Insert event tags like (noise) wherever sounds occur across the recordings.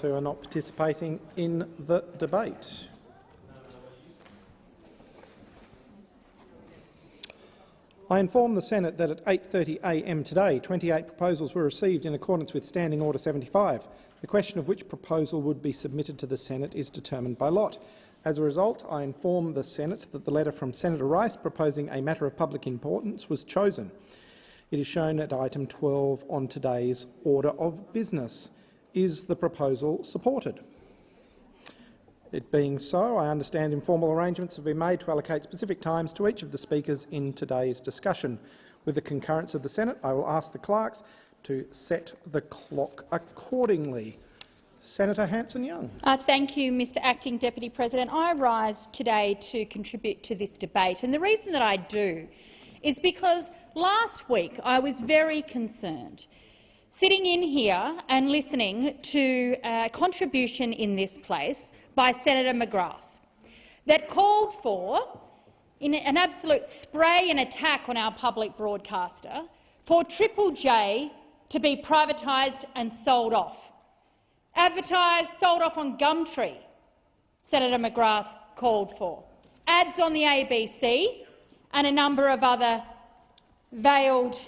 who are not participating in the debate. I inform the Senate that at 8.30am today, 28 proposals were received in accordance with Standing Order 75. The question of which proposal would be submitted to the Senate is determined by lot. As a result, I inform the Senate that the letter from Senator Rice proposing a matter of public importance was chosen. It is shown at item 12 on today's order of business. Is the proposal supported? It being so, I understand informal arrangements have been made to allocate specific times to each of the speakers in today's discussion. With the concurrence of the Senate, I will ask the clerks to set the clock accordingly. Senator Hanson-Young. Uh, thank you, Mr Acting Deputy President. I rise today to contribute to this debate, and the reason that I do is because last week I was very concerned sitting in here and listening to a contribution in this place by Senator McGrath that called for, in an absolute spray and attack on our public broadcaster, for Triple J to be privatised and sold off. Advertised, sold off on Gumtree, Senator McGrath called for. Ads on the ABC and a number of other veiled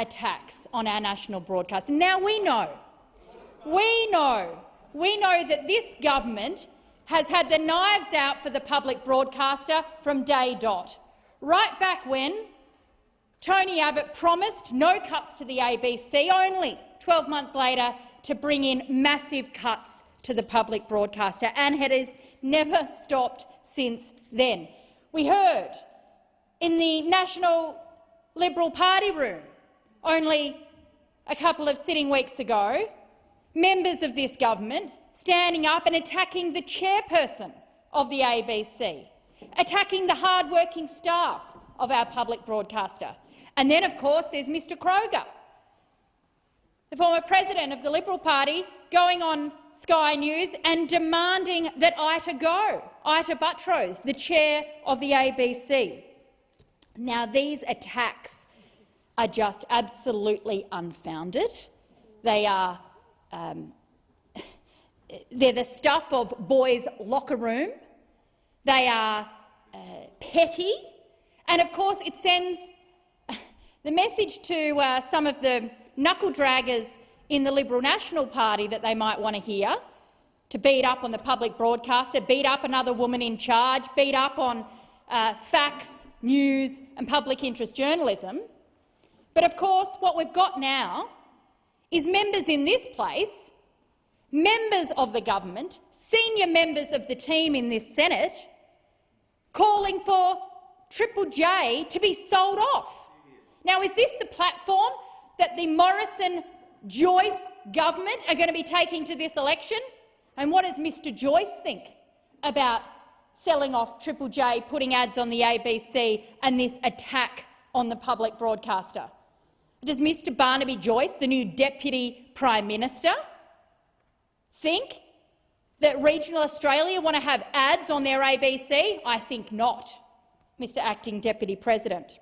attacks on our national broadcaster. Now we know, we know, we know that this government has had the knives out for the public broadcaster from day dot. Right back when Tony Abbott promised no cuts to the ABC, only 12 months later to bring in massive cuts to the public broadcaster, and it has never stopped since then. We heard in the National Liberal Party room only a couple of sitting weeks ago, members of this government standing up and attacking the chairperson of the ABC, attacking the hard-working staff of our public broadcaster. And then, of course, there's Mr Kroger, the former president of the Liberal Party, going on Sky News and demanding that Ita go, Ita Buttrose, the chair of the ABC. Now, these attacks are just absolutely unfounded. They are um, (laughs) they're the stuff of boys' locker room. They are uh, petty, and of course, it sends (laughs) the message to uh, some of the knuckle draggers in the Liberal National Party that they might want to hear to beat up on the public broadcaster, beat up another woman in charge, beat up on uh, facts, news and public interest journalism. But of course, what we've got now is members in this place, members of the government, senior members of the team in this Senate, calling for Triple J to be sold off. Now, is this the platform that the Morrison-Joyce government are going to be taking to this election? And what does Mr Joyce think about selling off Triple J, putting ads on the ABC and this attack on the public broadcaster? Does Mr Barnaby Joyce, the new Deputy Prime Minister, think that regional Australia want to have ads on their ABC? I think not, Mr Acting Deputy President.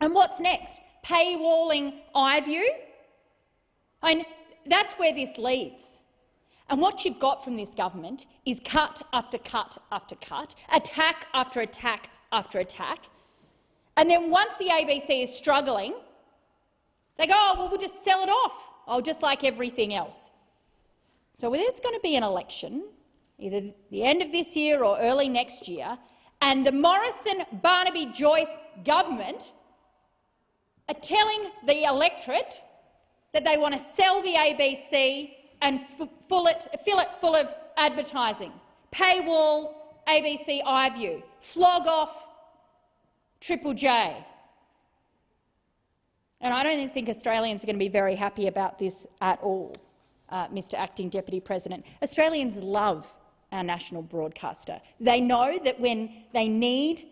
And what's next? Paywalling iView? And that's where this leads. And what you've got from this government is cut after cut after cut, attack after attack after attack. And then once the ABC is struggling, they go, oh, well, we'll just sell it off, oh, just like everything else. So there's going to be an election, either the end of this year or early next year, and the Morrison-Barnaby-Joyce government are telling the electorate that they want to sell the ABC and fill it, fill it full of advertising. Paywall ABC iView, flog off Triple J. And I don't think Australians are going to be very happy about this at all, uh, Mr Acting Deputy President. Australians love our national broadcaster. They know that when they need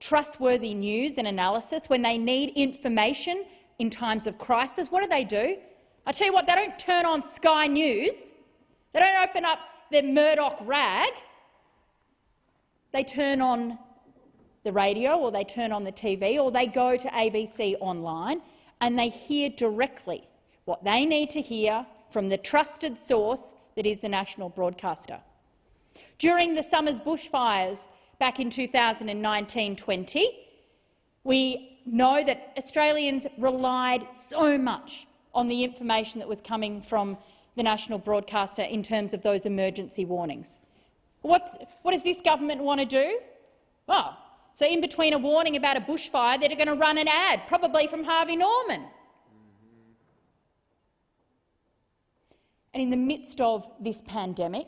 trustworthy news and analysis, when they need information in times of crisis, what do they do? I tell you what, they don't turn on Sky News. They don't open up their Murdoch rag. They turn on the radio or they turn on the TV or they go to ABC online and they hear directly what they need to hear from the trusted source that is the national broadcaster. During the summer's bushfires back in 2019-20, we know that Australians relied so much on the information that was coming from the national broadcaster in terms of those emergency warnings. What, what does this government want to do? Well, so in between a warning about a bushfire, they're going to run an ad, probably from Harvey Norman. And in the midst of this pandemic,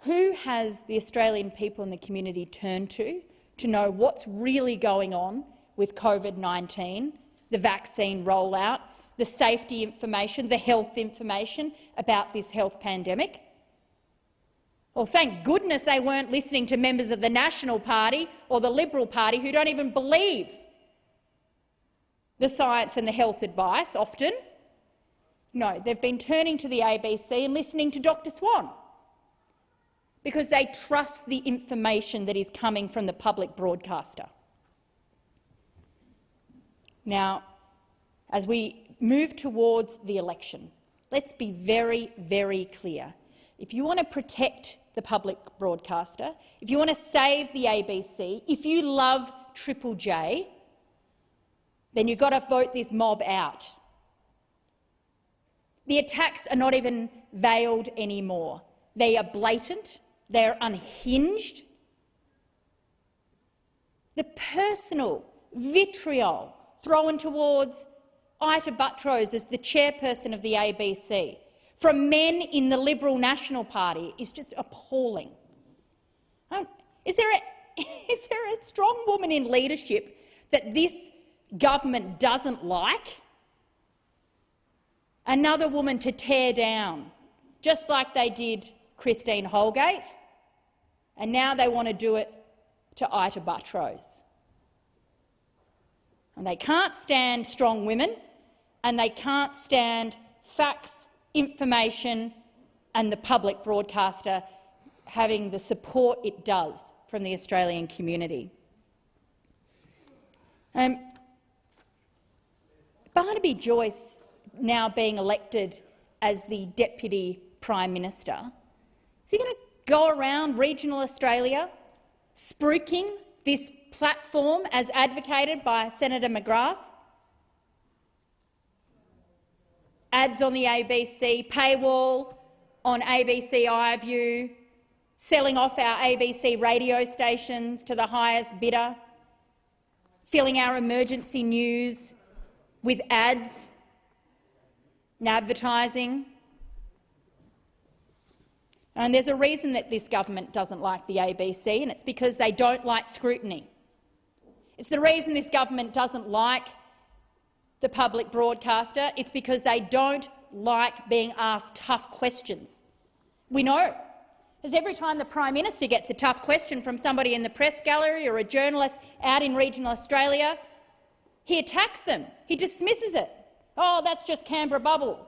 who has the Australian people and the community turned to to know what's really going on with COVID-19, the vaccine rollout, the safety information, the health information about this health pandemic? Well, thank goodness they weren't listening to members of the National Party or the Liberal Party who don't even believe the science and the health advice often. No, they've been turning to the ABC and listening to Dr Swan because they trust the information that is coming from the public broadcaster. Now, as we move towards the election, let's be very, very clear. If you want to protect the public broadcaster, if you want to save the ABC, if you love Triple J, then you've got to vote this mob out. The attacks are not even veiled anymore. They are blatant, they're unhinged. The personal vitriol thrown towards Ita Buttrose as the chairperson of the ABC from men in the Liberal National Party is just appalling. Um, is there, a, (laughs) is there a strong woman in leadership that this government doesn't like? Another woman to tear down, just like they did Christine Holgate, and now they want to do it to Ita Buttrose. And they can't stand strong women, and they can't stand facts, information and the public broadcaster having the support it does from the Australian community. Um, Barnaby Joyce now being elected as the Deputy Prime Minister, is he going to go around regional Australia spruiking this platform as advocated by Senator McGrath? Ads on the ABC, paywall on ABC iView, selling off our ABC radio stations to the highest bidder, filling our emergency news with ads and advertising. And there's a reason that this government doesn't like the ABC, and it's because they don't like scrutiny. It's the reason this government doesn't like the public broadcaster. It's because they don't like being asked tough questions. We know, because every time the Prime Minister gets a tough question from somebody in the press gallery or a journalist out in regional Australia, he attacks them. He dismisses it. Oh, that's just Canberra bubble.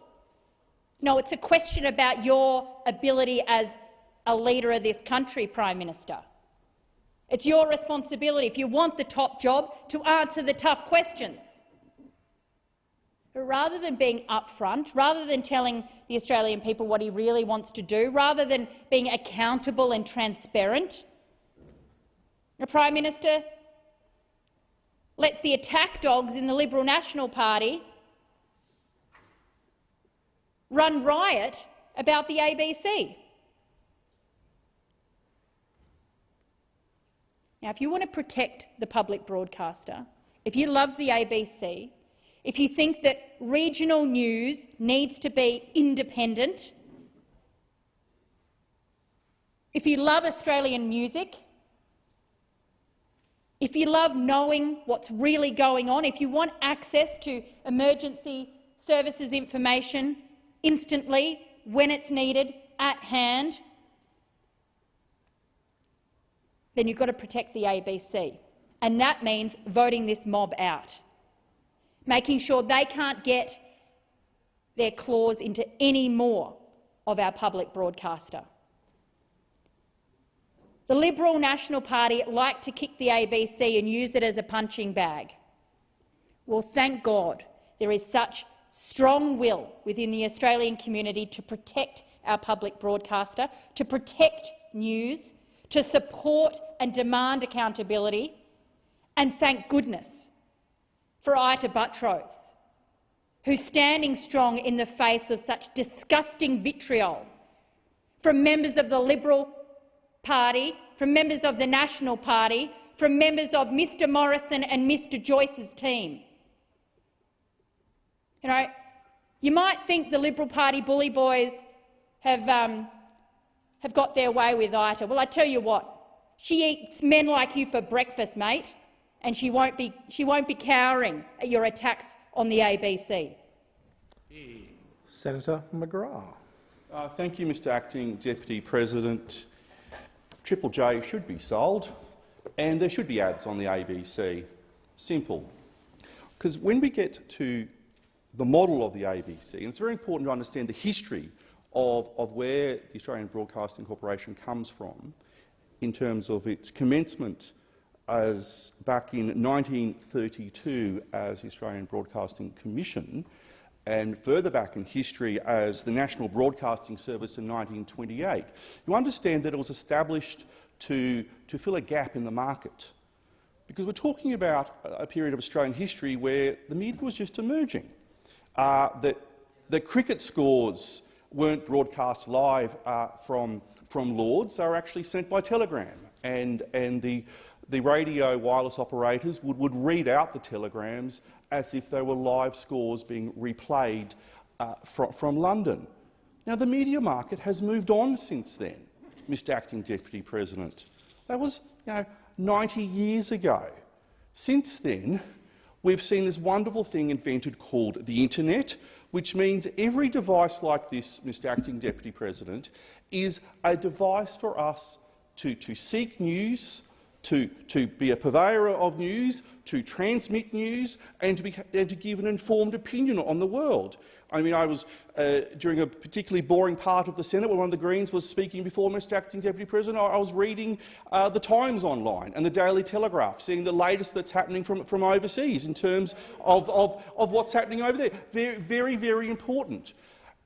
No, it's a question about your ability as a leader of this country, Prime Minister. It's your responsibility, if you want the top job, to answer the tough questions. Rather than being upfront, rather than telling the Australian people what he really wants to do, rather than being accountable and transparent, the Prime Minister lets the attack dogs in the Liberal National Party run riot about the ABC. Now, if you want to protect the public broadcaster, if you love the ABC, if you think that regional news needs to be independent, if you love Australian music, if you love knowing what's really going on, if you want access to emergency services information, instantly, when it's needed, at hand, then you've got to protect the ABC. And that means voting this mob out, making sure they can't get their claws into any more of our public broadcaster. The Liberal National Party like to kick the ABC and use it as a punching bag. Well, thank God there is such strong will within the Australian community to protect our public broadcaster, to protect news, to support and demand accountability, and thank goodness for Ita Buttrose, who's standing strong in the face of such disgusting vitriol from members of the Liberal Party, from members of the National Party, from members of Mr Morrison and Mr Joyce's team. You know, you might think the Liberal Party bully boys have, um, have got their way with Ita. Well, I tell you what, she eats men like you for breakfast, mate, and she won't be, she won't be cowering at your attacks on the ABC. Senator McGrath. Uh, thank you, Mr Acting Deputy President. Triple J should be sold, and there should be ads on the ABC. Simple. Because when we get to the model of the ABC, and it's very important to understand the history of, of where the Australian Broadcasting Corporation comes from in terms of its commencement as back in 1932 as the Australian Broadcasting Commission and further back in history as the National Broadcasting Service in 1928, you understand that it was established to, to fill a gap in the market. Because we're talking about a period of Australian history where the media was just emerging, uh, that, that cricket scores weren't broadcast live uh, from, from Lords, they were actually sent by telegram, and, and the, the radio wireless operators would, would read out the telegrams as if they were live scores being replayed uh, from, from London. Now, the media market has moved on since then, Mr Acting Deputy President. That was you know, 90 years ago. Since then, we've seen this wonderful thing invented called the internet, which means every device like this, Mr Acting Deputy President, is a device for us to, to seek news, to, to be a purveyor of news, to transmit news and to, be, and to give an informed opinion on the world. I mean, I was uh, during a particularly boring part of the Senate when one of the Greens was speaking before Mr Acting Deputy President. I, I was reading uh, the Times online and the Daily Telegraph, seeing the latest that's happening from, from overseas in terms of, of, of what's happening over there. Very, very, very important.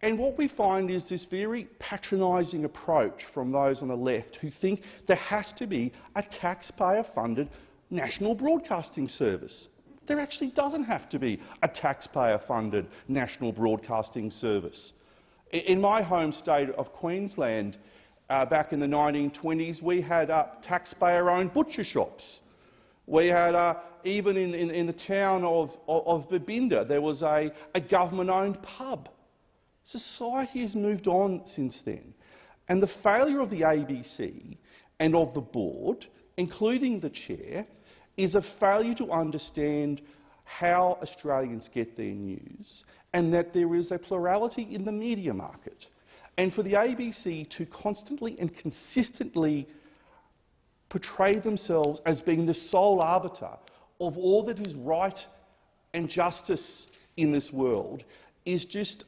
And what we find is this very patronising approach from those on the left who think there has to be a taxpayer-funded national broadcasting service. There actually doesn't have to be a taxpayer-funded national broadcasting service. In my home state of Queensland, uh, back in the 1920s, we had uh, taxpayer-owned butcher shops. We had, uh, even in, in, in, the town of, of, of Babinda, there was a, a government-owned pub. Society has moved on since then. And the failure of the ABC and of the board, including the chair, is a failure to understand how Australians get their news and that there is a plurality in the media market. And for the ABC to constantly and consistently portray themselves as being the sole arbiter of all that is right and justice in this world is just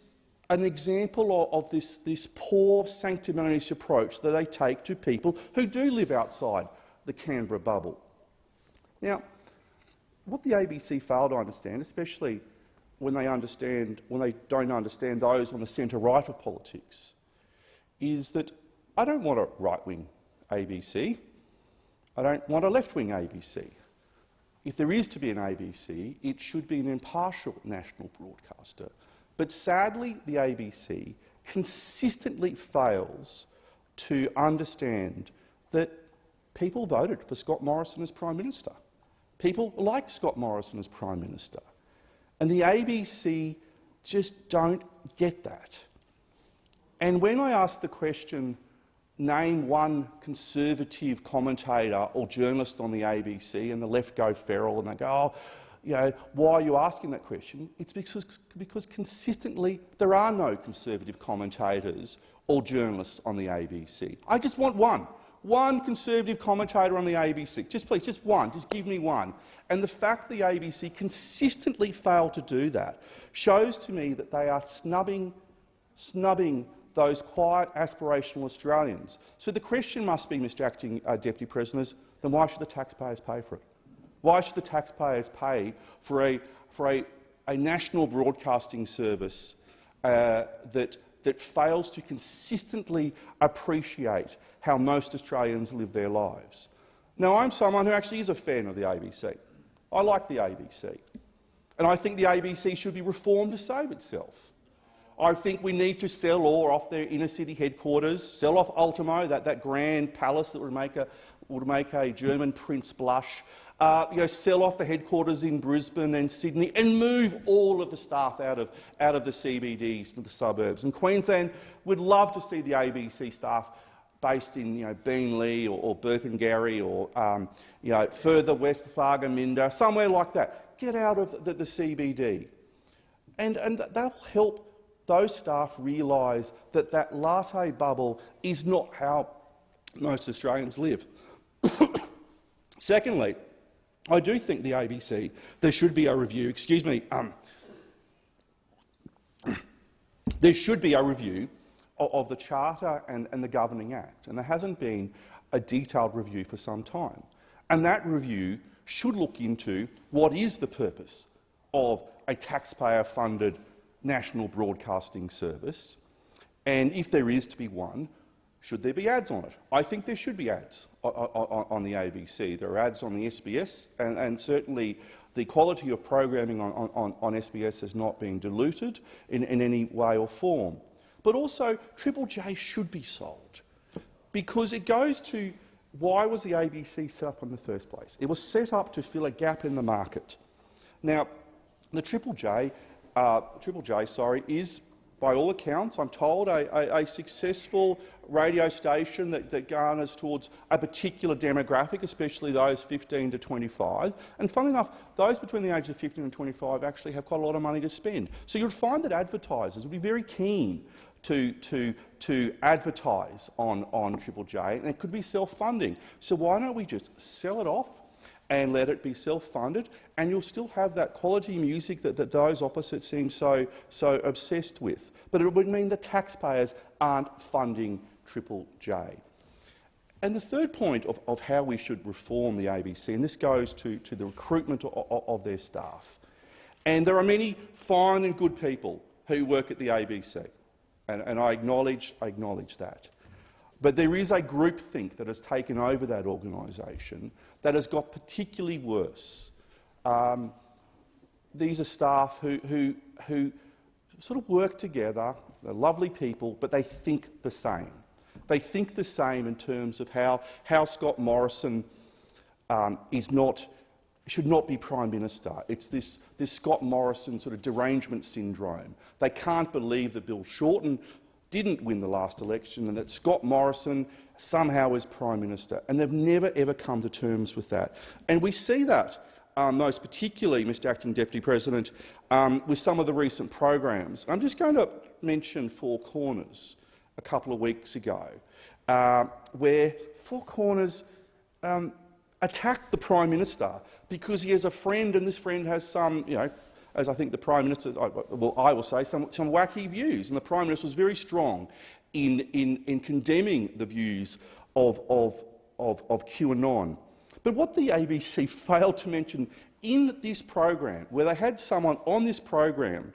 an example of, this, this poor sanctimonious approach that they take to people who do live outside the Canberra bubble. Now, what the ABC fail to understand, especially when they, understand, when they don't understand those on the centre-right of politics, is that I don't want a right-wing ABC. I don't want a left-wing ABC. If there is to be an ABC, it should be an impartial national broadcaster. But sadly, the ABC consistently fails to understand that people voted for Scott Morrison as Prime Minister. People like Scott Morrison as Prime Minister. And the ABC just don't get that. And when I ask the question, name one Conservative commentator or journalist on the ABC, and the left go feral and they go, oh, you know, why are you asking that question? It's because, because consistently there are no Conservative commentators or journalists on the ABC. I just want one one Conservative commentator on the ABC. Just please, just one. Just give me one. And the fact the ABC consistently fail to do that shows to me that they are snubbing, snubbing those quiet, aspirational Australians. So the question must be, Mr Acting uh, Deputy President, then why should the taxpayers pay for it? Why should the taxpayers pay for a, for a a national broadcasting service uh, that, that fails to consistently appreciate how most Australians live their lives. Now, I'm someone who actually is a fan of the ABC. I like the ABC. And I think the ABC should be reformed to save itself. I think we need to sell or off their inner-city headquarters, sell off Ultimo, that, that grand palace that would make a, would make a German prince blush, uh, you know, sell off the headquarters in Brisbane and Sydney and move all of the staff out of, out of the CBDs to the suburbs. And Queensland would love to see the ABC staff based in you know, Beenleigh or, or Burpengary or um, you know, further west, Thargomindah, somewhere like that. Get out of the, the CBD. And, and that'll help those staff realise that that latte bubble is not how most Australians live. (coughs) Secondly, I do think the ABC, there should be a review, excuse me, um, (clears throat) there should be a review of, of the Charter and, and the Governing Act, and there hasn't been a detailed review for some time. And that review should look into what is the purpose of a taxpayer-funded national broadcasting service, and if there is to be one, should there be ads on it? I think there should be ads on, the ABC. There are ads on the SBS, and, and certainly the quality of programming on, on, on, SBS has not been diluted in, in any way or form. But also, Triple J should be sold, because it goes to why was the ABC set up in the first place? It was set up to fill a gap in the market. Now, the Triple J, uh, Triple J, sorry, is by all accounts, I'm told, a, a, a successful radio station that, that, garners towards a particular demographic, especially those 15 to 25. And funnily enough, those between the ages of 15 and 25 actually have quite a lot of money to spend. So you'd find that advertisers would be very keen to, to, to advertise on, on Triple J, and it could be self-funding. So why don't we just sell it off and let it be self-funded, and you'll still have that quality music that, that those opposites seem so, so obsessed with. But it would mean the taxpayers aren't funding Triple J. And the third point of, of how we should reform the ABC, and this goes to, to the recruitment of, of, their staff. And there are many fine and good people who work at the ABC, and, and I, acknowledge, I acknowledge that. But there is a groupthink that has taken over that organisation that has got particularly worse. Um, these are staff who, who, who sort of work together, they're lovely people, but they think the same. They think the same in terms of how, how Scott Morrison um, is not, should not be Prime Minister. It's this, this Scott Morrison sort of derangement syndrome. They can't believe that Bill Shorten didn't win the last election and that Scott Morrison somehow is Prime Minister. And they've never, ever come to terms with that. And we see that um, most particularly, Mr Acting Deputy President, um, with some of the recent programs. I'm just going to mention Four Corners a couple of weeks ago, uh, where Four Corners um, attacked the Prime Minister because he has a friend and this friend has some, you know, as I think the Prime Minister, well, I will say, some, some wacky views. And the Prime Minister was very strong in, in, in condemning the views of, of, of, of QAnon. But what the ABC (laughs) failed to mention in this program, where they had someone on this program,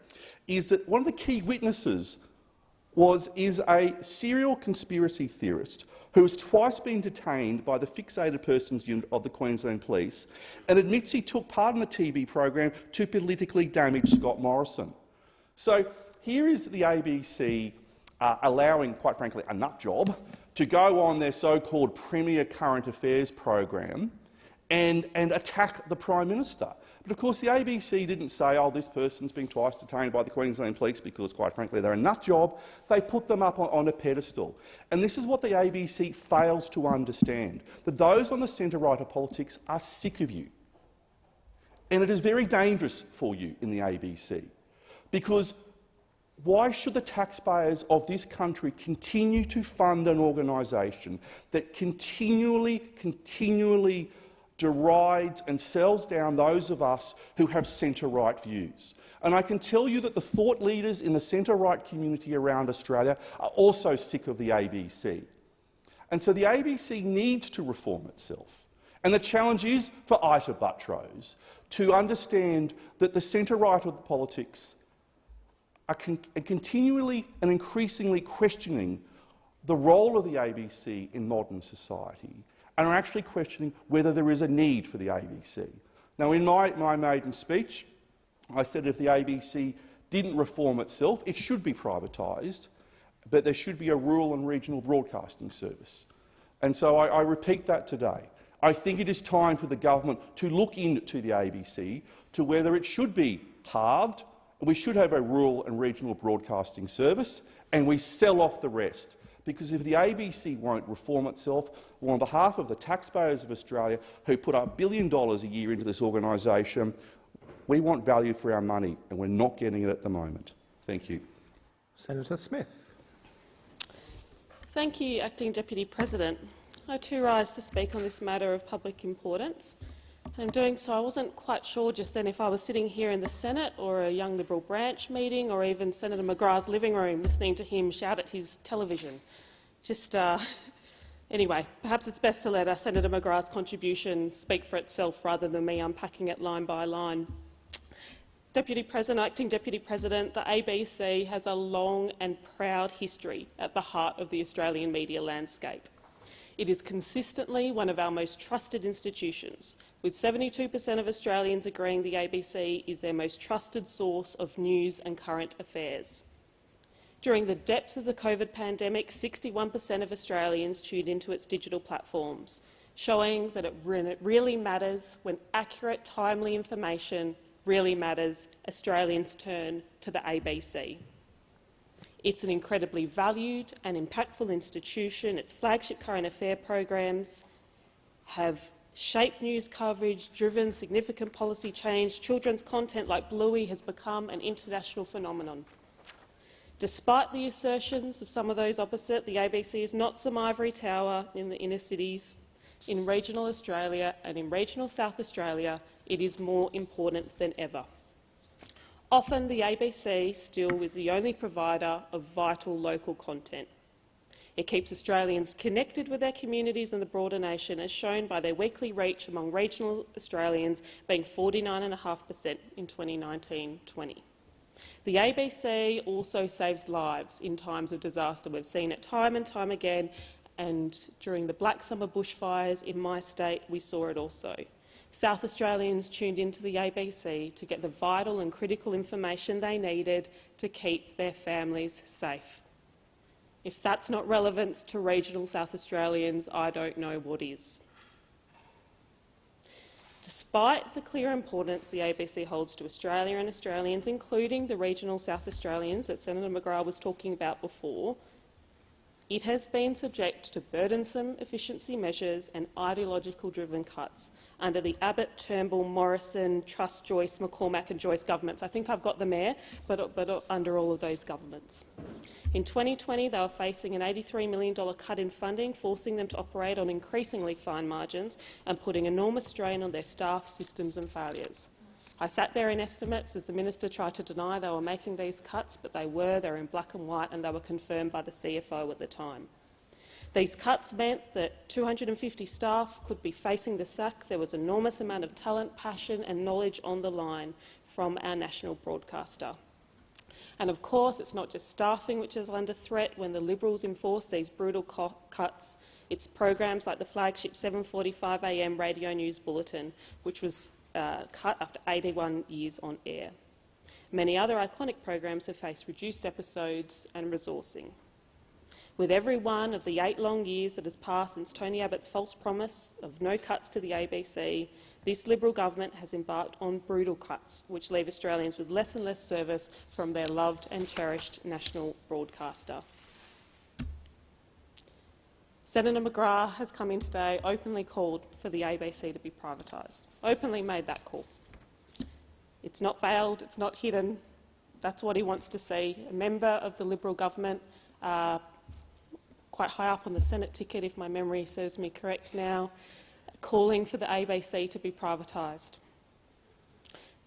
is that one of the key witnesses was, is a serial conspiracy theorist who has twice been detained by the Fixated Persons Unit of the Queensland Police and admits he took part in the TV program to politically damage Scott Morrison. So here is the ABC uh, allowing, quite frankly, a nut job to go on their so-called Premier Current Affairs program and, and attack the Prime Minister. But of course the ABC didn't say, oh, this person's been twice detained by the Queensland Police because, quite frankly, they're a nut job. They put them up on, on a pedestal. And this is what the ABC fails to understand, that those on the centre-right of politics are sick of you. And it is very dangerous for you in the ABC, because why should the taxpayers of this country continue to fund an organisation that continually, continually derides and sells down those of us who have centre-right views? And I can tell you that the thought leaders in the centre-right community around Australia are also sick of the ABC. And so the ABC needs to reform itself. And the challenge is for Ita Buttrose to understand that the centre-right of the politics are con continually and increasingly questioning the role of the ABC in modern society and are actually questioning whether there is a need for the ABC. Now, in my, my maiden speech, I said if the ABC didn't reform itself, it should be privatised, but there should be a rural and regional broadcasting service. And so I, I repeat that today. I think it is time for the government to look into the ABC to whether it should be halved, we should have a rural and regional broadcasting service, and we sell off the rest. Because if the ABC won't reform itself, well, on behalf of the taxpayers of Australia who put up billion dollars a year into this organisation, we want value for our money, and we're not getting it at the moment. Thank you. Senator Smith. Thank you, Acting Deputy President. I too rise to speak on this matter of public importance. In doing so, I wasn't quite sure just then if I was sitting here in the Senate or a Young Liberal branch meeting or even Senator McGrath's living room listening to him shout at his television. Just uh, (laughs) anyway, perhaps it's best to let uh, Senator McGrath's contribution speak for itself rather than me unpacking it line by line. Deputy President, Acting Deputy President, the ABC has a long and proud history at the heart of the Australian media landscape. It is consistently one of our most trusted institutions, with 72 per cent of Australians agreeing the ABC is their most trusted source of news and current affairs. During the depths of the COVID pandemic, 61 per cent of Australians tuned into its digital platforms, showing that it really matters when accurate, timely information really matters, Australians turn to the ABC. It's an incredibly valued and impactful institution. Its flagship current affair programs have shaped news coverage, driven significant policy change. Children's content like Bluey has become an international phenomenon. Despite the assertions of some of those opposite, the ABC is not some ivory tower in the inner cities. In regional Australia and in regional South Australia, it is more important than ever. Often the ABC still is the only provider of vital local content. It keeps Australians connected with their communities and the broader nation, as shown by their weekly reach among regional Australians being 49.5 per cent in 2019-20. The ABC also saves lives in times of disaster. We've seen it time and time again, and during the Black Summer bushfires in my state, we saw it also. South Australians tuned into the ABC to get the vital and critical information they needed to keep their families safe. If that's not relevance to regional South Australians, I don't know what is. Despite the clear importance the ABC holds to Australia and Australians, including the regional South Australians that Senator McGrath was talking about before, it has been subject to burdensome efficiency measures and ideological-driven cuts under the Abbott, Turnbull, Morrison, Truss, Joyce, McCormack and Joyce governments. I think I've got the mayor, but, but under all of those governments. In 2020, they were facing an $83 million cut in funding, forcing them to operate on increasingly fine margins and putting enormous strain on their staff, systems and failures. I sat there in estimates as the minister tried to deny they were making these cuts, but they were. They were in black and white and they were confirmed by the CFO at the time. These cuts meant that 250 staff could be facing the sack. There was enormous amount of talent, passion and knowledge on the line from our national broadcaster. And of course, it's not just staffing which is under threat when the Liberals enforce these brutal cuts. It's programs like the flagship 7.45am radio news bulletin, which was uh, cut after 81 years on air. Many other iconic programs have faced reduced episodes and resourcing. With every one of the eight long years that has passed since Tony Abbott's false promise of no cuts to the ABC, this Liberal government has embarked on brutal cuts, which leave Australians with less and less service from their loved and cherished national broadcaster. Senator McGrath has come in today, openly called for the ABC to be privatised, openly made that call. It's not veiled, it's not hidden. That's what he wants to see. A member of the Liberal government, uh, quite high up on the Senate ticket, if my memory serves me correct now, calling for the ABC to be privatised.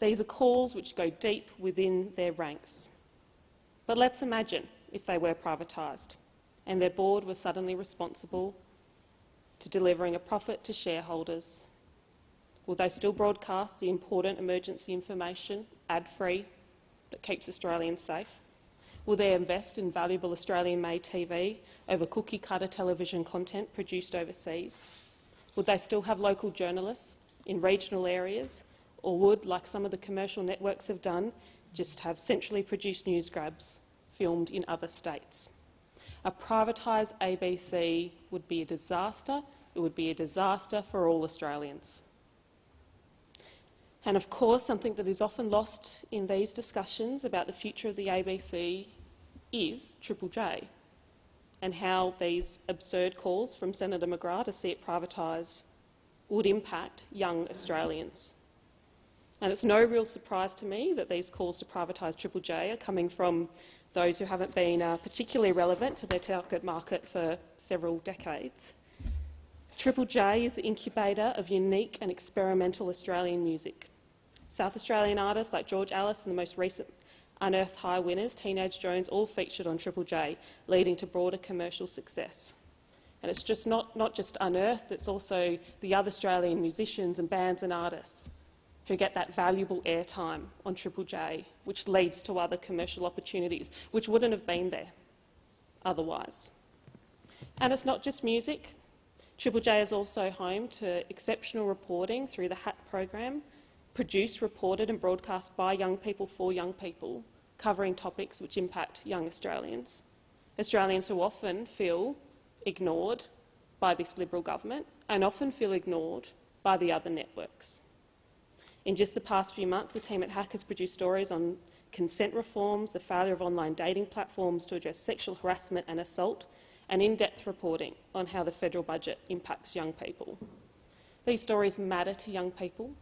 These are calls which go deep within their ranks. But let's imagine if they were privatised and their board was suddenly responsible to delivering a profit to shareholders? Will they still broadcast the important emergency information, ad-free, that keeps Australians safe? Will they invest in valuable Australian-made TV over cookie-cutter television content produced overseas? Would they still have local journalists in regional areas, or would, like some of the commercial networks have done, just have centrally produced news grabs filmed in other states? A privatised ABC would be a disaster. It would be a disaster for all Australians. And of course, something that is often lost in these discussions about the future of the ABC is Triple J and how these absurd calls from Senator McGrath to see it privatised would impact young Australians. And it's no real surprise to me that these calls to privatise Triple J are coming from those who haven't been uh, particularly relevant to their target market for several decades. Triple J is the incubator of unique and experimental Australian music. South Australian artists like George Alice and the most recent Unearthed High winners, Teenage Joans, all featured on Triple J, leading to broader commercial success. And it's just not, not just Unearthed, it's also the other Australian musicians and bands and artists who get that valuable airtime on Triple J, which leads to other commercial opportunities, which wouldn't have been there otherwise. And it's not just music. Triple J is also home to exceptional reporting through the Hack program, produced, reported and broadcast by young people for young people, covering topics which impact young Australians. Australians who often feel ignored by this Liberal government and often feel ignored by the other networks. In just the past few months, the team at Hack has produced stories on consent reforms, the failure of online dating platforms to address sexual harassment and assault, and in-depth reporting on how the federal budget impacts young people. These stories matter to young people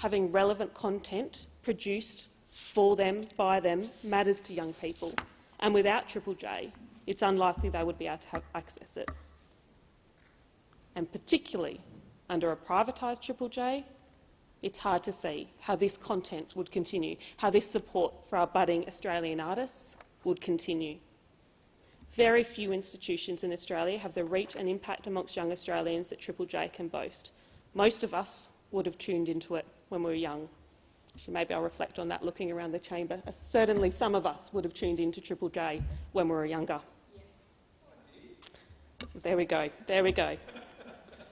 having relevant content produced for them, by them, matters to young people. And without Triple J, it's unlikely they would be able to have access it. And particularly under a privatised Triple J, it's hard to see how this content would continue, how this support for our budding Australian artists would continue. Very few institutions in Australia have the reach and impact amongst young Australians that Triple J can boast. Most of us would have tuned into it when we were young. So maybe I'll reflect on that looking around the chamber. Uh, certainly some of us would have tuned into Triple J when we were younger. There we go, there we go.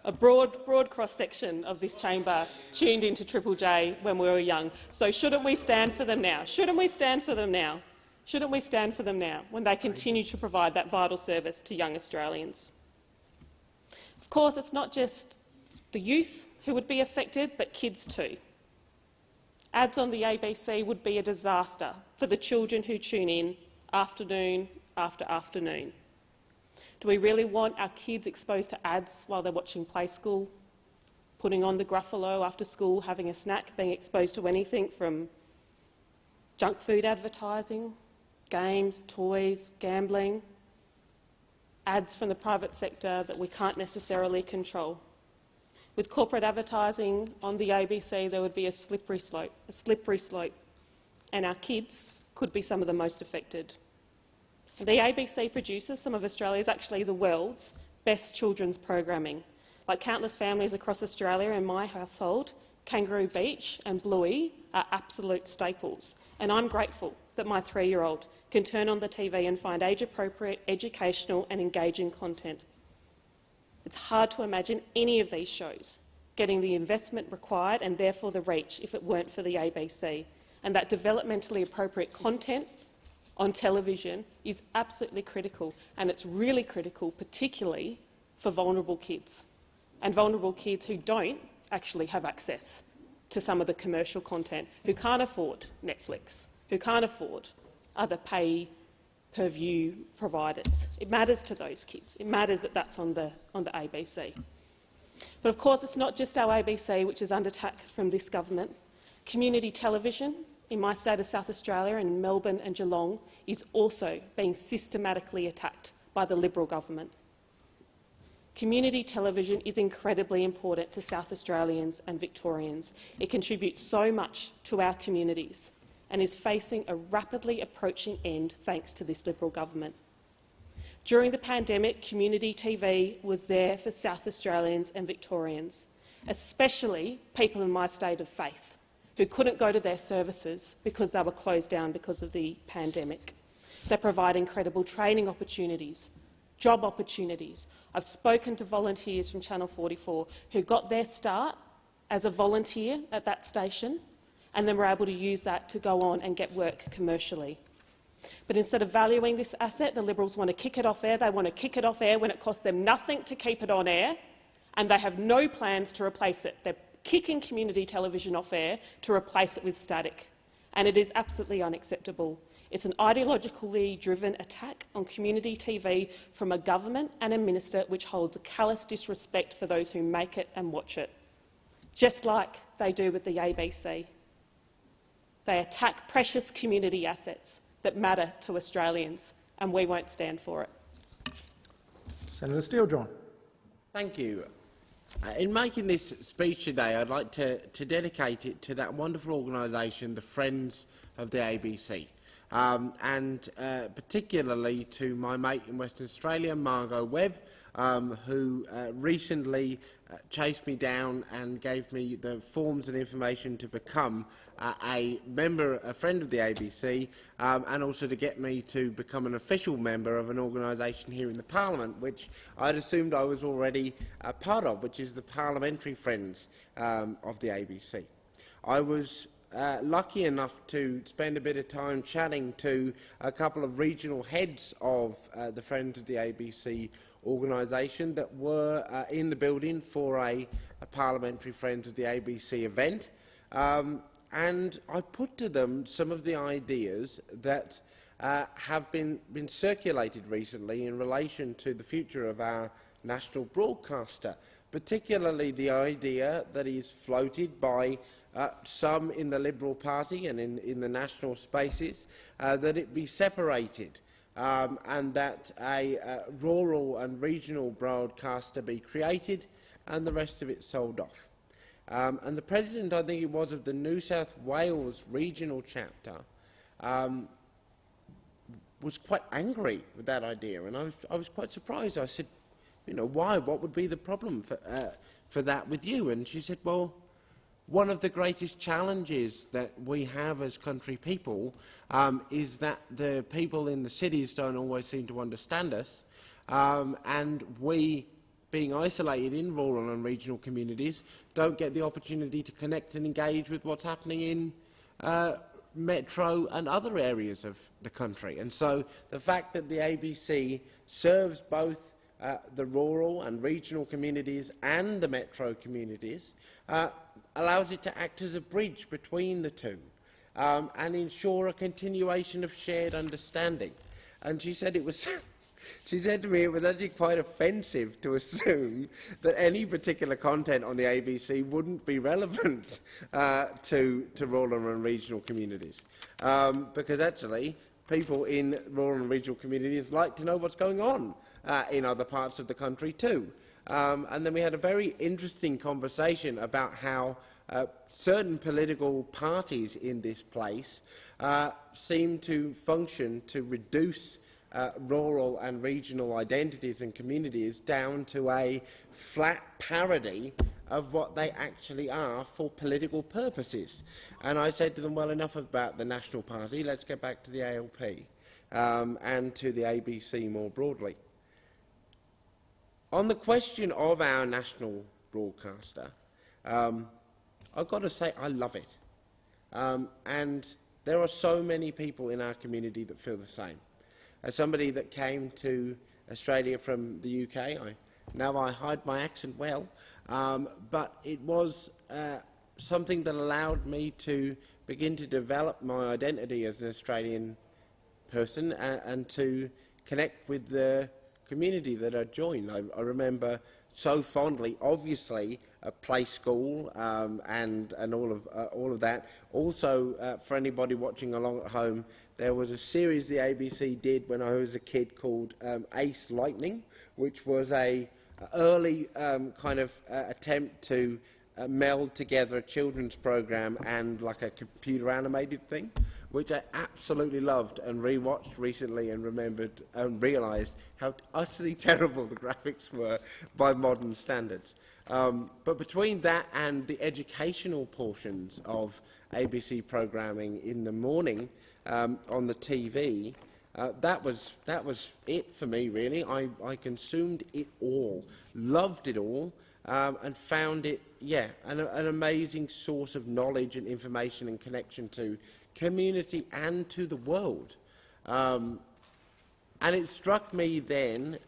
A broad, broad cross-section of this chamber tuned into Triple J when we were young. So shouldn't we stand for them now? Shouldn't we stand for them now? Shouldn't we stand for them now when they continue to provide that vital service to young Australians? Of course, it's not just the youth who would be affected, but kids too. Ads on the ABC would be a disaster for the children who tune in afternoon after afternoon. Do we really want our kids exposed to ads while they're watching Play School, putting on the Gruffalo after school, having a snack, being exposed to anything from junk food advertising, games, toys, gambling, ads from the private sector that we can't necessarily control? With corporate advertising on the ABC, there would be a slippery slope, a slippery slope, and our kids could be some of the most affected. The ABC produces some of Australia's, actually the world's, best children's programming. Like countless families across Australia and my household, Kangaroo Beach and Bluey are absolute staples, and I'm grateful that my three-year-old can turn on the TV and find age-appropriate, educational and engaging content. It's hard to imagine any of these shows getting the investment required and therefore the reach if it weren't for the ABC. And that developmentally appropriate content on television is absolutely critical, and it's really critical, particularly for vulnerable kids, and vulnerable kids who don't actually have access to some of the commercial content, who can't afford Netflix, who can't afford other pay per view providers. It matters to those kids. It matters that that's on the, on the ABC. But of course, it's not just our ABC which is under attack from this government. Community television in my state of South Australia and Melbourne and Geelong is also being systematically attacked by the Liberal government. Community television is incredibly important to South Australians and Victorians. It contributes so much to our communities and is facing a rapidly approaching end thanks to this Liberal government. During the pandemic, community TV was there for South Australians and Victorians, especially people in my state of faith who couldn't go to their services because they were closed down because of the pandemic. They provide incredible training opportunities, job opportunities. I've spoken to volunteers from Channel 44 who got their start as a volunteer at that station and then were able to use that to go on and get work commercially. But instead of valuing this asset, the Liberals want to kick it off air. They want to kick it off air when it costs them nothing to keep it on air, and they have no plans to replace it. They're kicking community television off air to replace it with static, and it is absolutely unacceptable. It's an ideologically driven attack on community TV from a government and a minister which holds a callous disrespect for those who make it and watch it, just like they do with the ABC. They attack precious community assets that matter to Australians, and we won't stand for it. Senator Steele-John. Thank you. Uh, in making this speech today, I'd like to, to dedicate it to that wonderful organisation, the Friends of the ABC, um, and uh, particularly to my mate in Western Australia, Margot Webb, um, who uh, recently uh, chased me down and gave me the forms and information to become uh, a member, a friend of the ABC, um, and also to get me to become an official member of an organisation here in the Parliament, which I'd assumed I was already a part of, which is the Parliamentary Friends um, of the ABC. I was uh, lucky enough to spend a bit of time chatting to a couple of regional heads of uh, the Friends of the ABC organisation that were uh, in the building for a, a, Parliamentary Friends of the ABC event. Um, and I put to them some of the ideas that uh, have been, been circulated recently in relation to the future of our national broadcaster, particularly the idea that is floated by uh, some in the Liberal Party and in, in the national spaces, uh, that it be separated um, and that a uh, rural and regional broadcaster be created and the rest of it sold off. Um, and the President, I think it was, of the New South Wales regional chapter um, was quite angry with that idea, and I was, I was quite surprised. I said, you know, why? What would be the problem for, uh, for that with you? And she said, well, one of the greatest challenges that we have as country people um, is that the people in the cities don't always seem to understand us, um, and we, being isolated in rural and regional communities, don't get the opportunity to connect and engage with what's happening in uh, metro and other areas of the country. And so the fact that the ABC serves both uh, the rural and regional communities and the metro communities uh, allows it to act as a bridge between the two um, and ensure a continuation of shared understanding. And she said it was (laughs) She said to me it was actually quite offensive to assume that any particular content on the ABC wouldn't be relevant (laughs) uh, to, to rural and regional communities. Um, because actually, people in rural and regional communities like to know what's going on uh, in other parts of the country too. Um, and then we had a very interesting conversation about how uh, certain political parties in this place uh, seem to function to reduce uh, rural and regional identities and communities down to a flat parody of what they actually are for political purposes. And I said to them, well, enough about the National Party, let's get back to the ALP um, and to the ABC more broadly. On the question of our national broadcaster, um, I've got to say I love it. Um, and there are so many people in our community that feel the same. As somebody that came to Australia from the UK, I, now I hide my accent well, um, but it was uh, something that allowed me to begin to develop my identity as an Australian person and, and to connect with the community that I joined. I, I remember so fondly, obviously, play school um, and, and all, of, uh, all of that. Also, uh, for anybody watching along at home, there was a series the ABC did when I was a kid called um, Ace Lightning, which was a, a early um, kind of uh, attempt to uh, meld together a children's program and like a computer animated thing which I absolutely loved and rewatched recently and remembered and realised how utterly (laughs) terrible the graphics were by modern standards. Um, but between that and the educational portions of ABC programming in the morning um, on the TV, uh, that was that was it for me. Really, I, I consumed it all, loved it all, um, and found it yeah an, an amazing source of knowledge and information and connection to community and to the world. Um, and it struck me then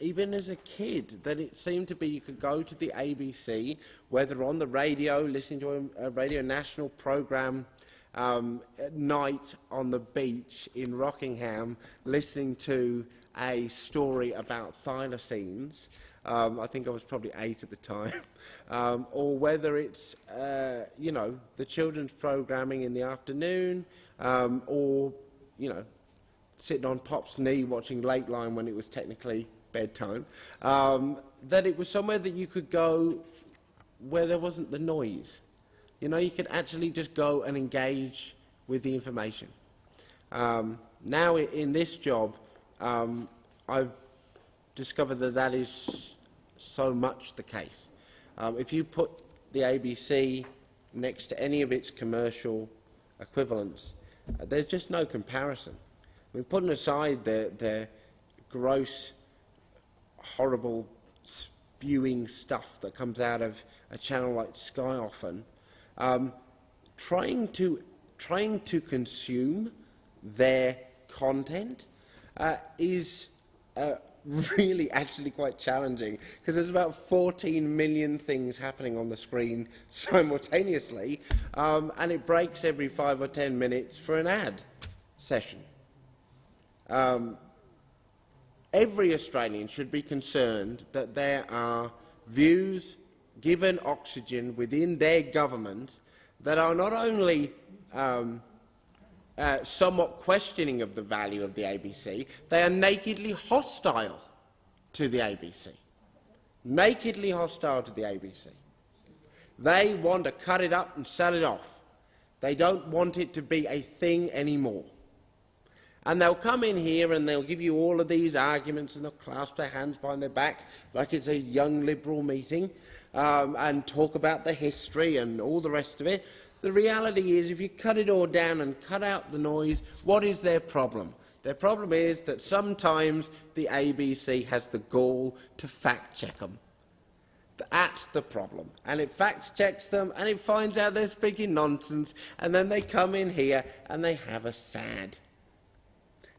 even as a kid, that it seemed to be you could go to the ABC, whether on the radio, listening to a, a Radio National programme um, at night on the beach in Rockingham, listening to a story about thylacines. Um, I think I was probably eight at the time. (laughs) Um, or whether it's, uh, you know, the children's programming in the afternoon, um, or, you know, sitting on Pop's knee watching Lateline when it was technically bedtime, um, that it was somewhere that you could go where there wasn't the noise. You know, you could actually just go and engage with the information. Um, now, in this job, um, I've discovered that that is so much the case. Um, if you put the ABC next to any of its commercial equivalents, uh, there's just no comparison. I mean, putting aside the, the gross horrible spewing stuff that comes out of a channel like Sky often, um, trying to trying to consume their content uh, is uh, (laughs) really actually quite challenging because there's about 14 million things happening on the screen (laughs) simultaneously um, and it breaks every five or ten minutes for an ad session. Um, every Australian should be concerned that there are views given oxygen within their government that are not only um, uh, somewhat questioning of the value of the ABC, they are nakedly hostile to the ABC. Nakedly hostile to the ABC. They want to cut it up and sell it off. They don't want it to be a thing anymore. And they'll come in here and they'll give you all of these arguments and they'll clasp their hands behind their back like it's a young Liberal meeting um, and talk about the history and all the rest of it. The reality is, if you cut it all down and cut out the noise, what is their problem? Their problem is that sometimes the ABC has the gall to fact-check them. That's the problem. And it fact-checks them and it finds out they're speaking nonsense and then they come in here and they have a sad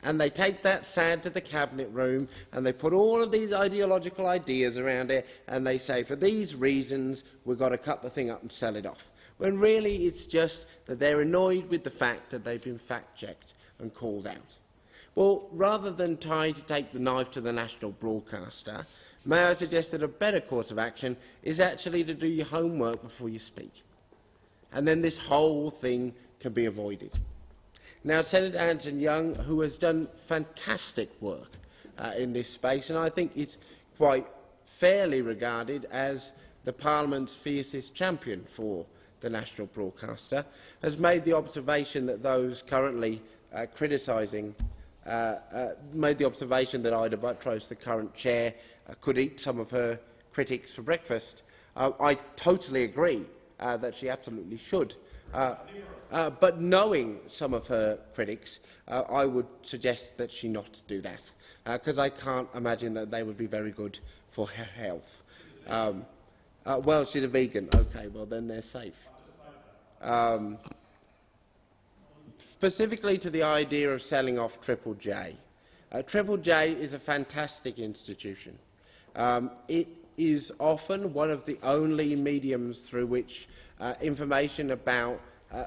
and they take that sad to the cabinet room and they put all of these ideological ideas around it and they say, for these reasons, we've got to cut the thing up and sell it off. When really it's just that they're annoyed with the fact that they've been fact-checked and called out. Well, rather than trying to take the knife to the national broadcaster, may I suggest that a better course of action is actually to do your homework before you speak. And then this whole thing can be avoided. Now, Senator Hanson-Young, who has done fantastic work uh, in this space, and I think it's quite fairly regarded as the Parliament's fiercest champion for the national broadcaster, has made the observation that those currently uh, criticising uh, uh, made the observation that Ita Buttrose, the current chair, uh, could eat some of her critics for breakfast. Uh, I totally agree uh, that she absolutely should. But knowing some of her critics, I would suggest that she not do that, because I can't imagine that they would be very good for her health. Um, uh, well, she's a vegan. Okay, well, then they're safe. Um, specifically to the idea of selling off Triple J. Uh, Triple J is a fantastic institution. Um, it is often one of the only mediums through which uh, information about uh,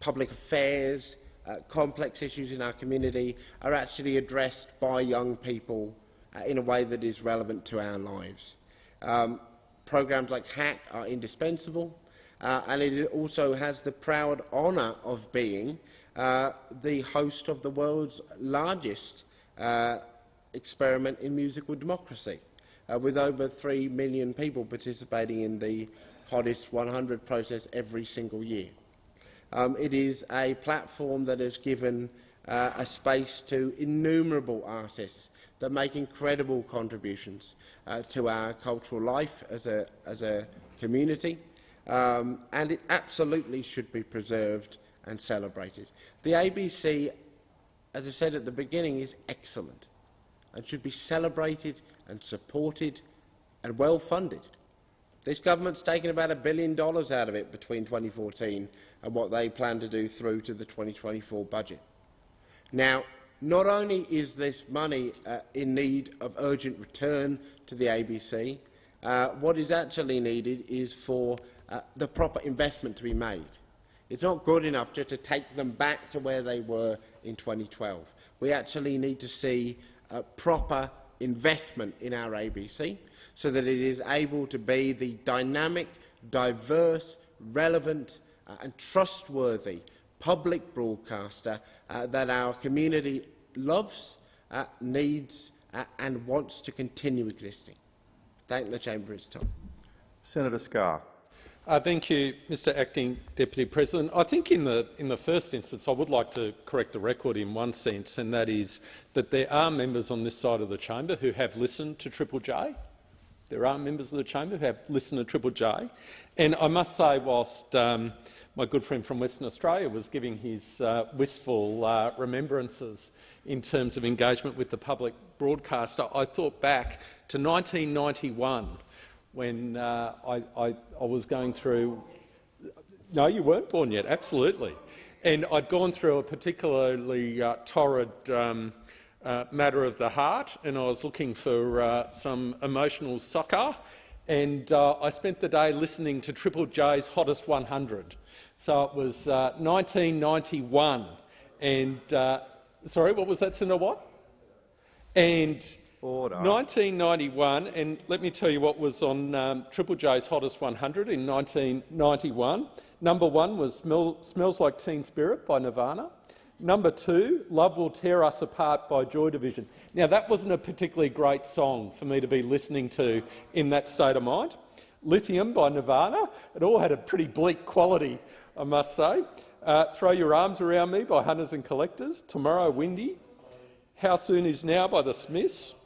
public affairs, uh, complex issues in our community are actually addressed by young people uh, in a way that is relevant to our lives. Um, programs like Hack are indispensable, uh, and it also has the proud honour of being uh, the host of the world's largest uh, experiment in musical democracy, uh, with over 3 million people participating in the Hottest 100 process every single year. Um, it is a platform that has given uh, a space to innumerable artists that make incredible contributions uh, to our cultural life as a, as a community, um, and it absolutely should be preserved and celebrated. The ABC, as I said at the beginning, is excellent and should be celebrated and supported and well funded. This government's taken about a billion dollars out of it between 2014 and what they plan to do through to the 2024 budget. Now, not only is this money uh, in need of urgent return to the ABC, uh, what is actually needed is for uh, the proper investment to be made. It's not good enough just to take them back to where they were in 2012. We actually need to see proper investment in our ABC so that it is able to be the dynamic, diverse, relevant uh, and trustworthy public broadcaster uh, that our community loves, uh, needs uh, and wants to continue existing. Thank the Chamber its time. Senator Scarr. Uh, thank you, Mr Acting Deputy President. I think in the, in the first instance I would like to correct the record in one sense, and that is that there are members on this side of the chamber who have listened to Triple J. There are members of the chamber who have listened to Triple J. And I must say, whilst um, my good friend from Western Australia was giving his uh, wistful uh, remembrances in terms of engagement with the public broadcaster, I thought back to 1991 when uh, I, I, I, was going through— No, you weren't born yet, absolutely. And I'd gone through a particularly uh, torrid um, uh, matter of the heart, and I was looking for uh, some emotional soccer, and uh, I spent the day listening to Triple J's Hottest 100. So it was 1991, uh, and sorry, what was that, Senator Watt? And Order. 1991, and let me tell you what was on um, Triple J's Hottest 100 in 1991. Number one was Smell, Smells Like Teen Spirit by Nirvana. Number two, Love Will Tear Us Apart by Joy Division. Now, that wasn't a particularly great song for me to be listening to in that state of mind. Lithium by Nirvana. It all had a pretty bleak quality, I must say. Uh, Throw Your Arms Around Me by Hunters and Collectors. Tomorrow Wendy. How Soon Is Now by The Smiths.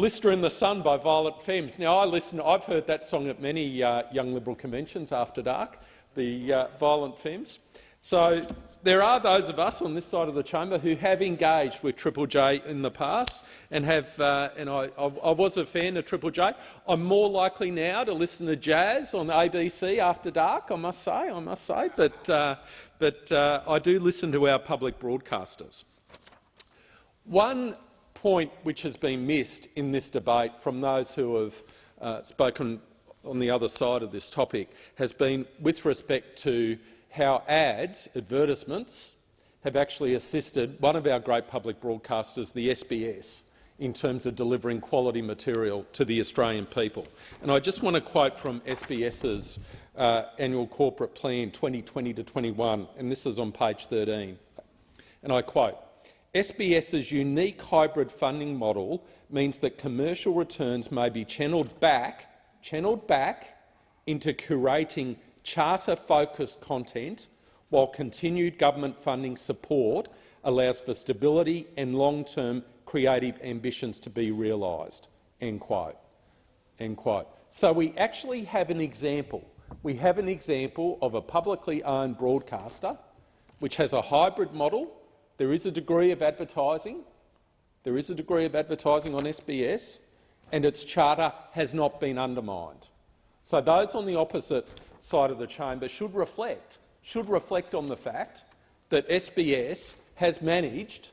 Blister in the Sun by Violent Femmes. Now, I listen, I've heard that song at many uh, Young Liberal conventions after dark, the uh, Violent Femmes. So there are those of us on this side of the chamber who have engaged with Triple J in the past and have, uh, and I, I, I, was a fan of Triple J. I'm more likely now to listen to jazz on ABC after dark, I must say, I must say, but, uh, but uh, I do listen to our public broadcasters. One point which has been missed in this debate from those who have uh, spoken on the other side of this topic has been with respect to how ads, advertisements, have actually assisted one of our great public broadcasters, the SBS, in terms of delivering quality material to the Australian people. And I just want to quote from SBS's uh, annual corporate plan 2020 to 21, and this is on page 13. And I quote, SBS's unique hybrid funding model means that commercial returns may be channelled back, channelled back into curating charter-focused content, while continued government funding support allows for stability and long-term creative ambitions to be realised. End quote. End quote. So we actually have an example. We have an example of a publicly owned broadcaster which has a hybrid model there is a degree of advertising. There is a degree of advertising on SBS, and its charter has not been undermined. So those on the opposite side of the chamber should reflect, should reflect on the fact that SBS has managed,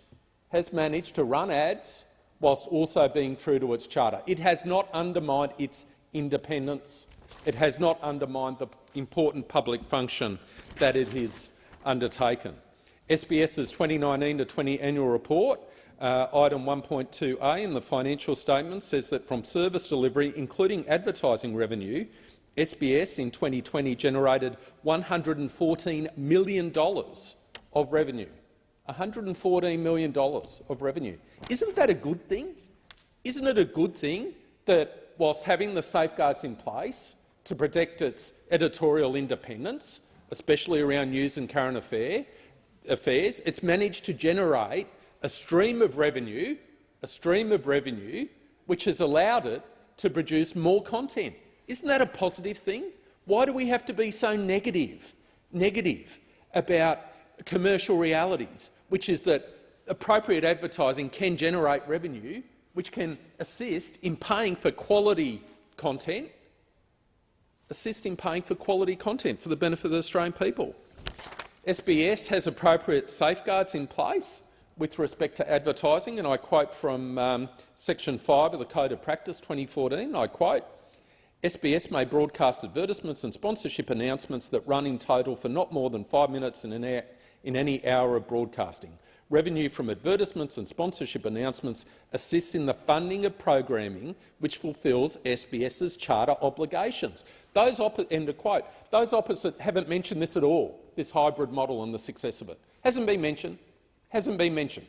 has managed to run ads whilst also being true to its charter. It has not undermined its independence. It has not undermined the important public function that it has undertaken. SBS's 2019 to 20 annual report, uh, item 1.2a in the financial statement says that from service delivery, including advertising revenue, SBS in 2020 generated $114 million of revenue. $114 million of revenue. Isn't that a good thing? Isn't it a good thing that, whilst having the safeguards in place to protect its editorial independence, especially around news and current affair, affairs. It's managed to generate a stream of revenue, a stream of revenue, which has allowed it to produce more content. Isn't that a positive thing? Why do we have to be so negative, negative about commercial realities, which is that appropriate advertising can generate revenue, which can assist in paying for quality content, assist in paying for quality content for the benefit of the Australian people. SBS has appropriate safeguards in place with respect to advertising, and I quote from um, section 5 of the Code of Practice 2014, I quote, SBS may broadcast advertisements and sponsorship announcements that run in total for not more than five minutes in, an in any hour of broadcasting. Revenue from advertisements and sponsorship announcements assists in the funding of programming which fulfils SBS's charter obligations. Those quote. Those opposite haven't mentioned this at all, this hybrid model and the success of it. Hasn't been mentioned. Hasn't been mentioned.